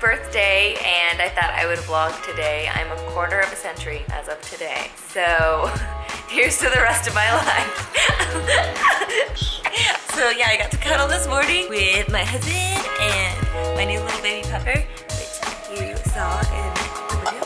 Birthday and I thought I would vlog today. I'm a quarter of a century as of today. So here's to the rest of my life. so yeah, I got to cuddle this morning with my husband and my new little baby pupper, which you saw in the video.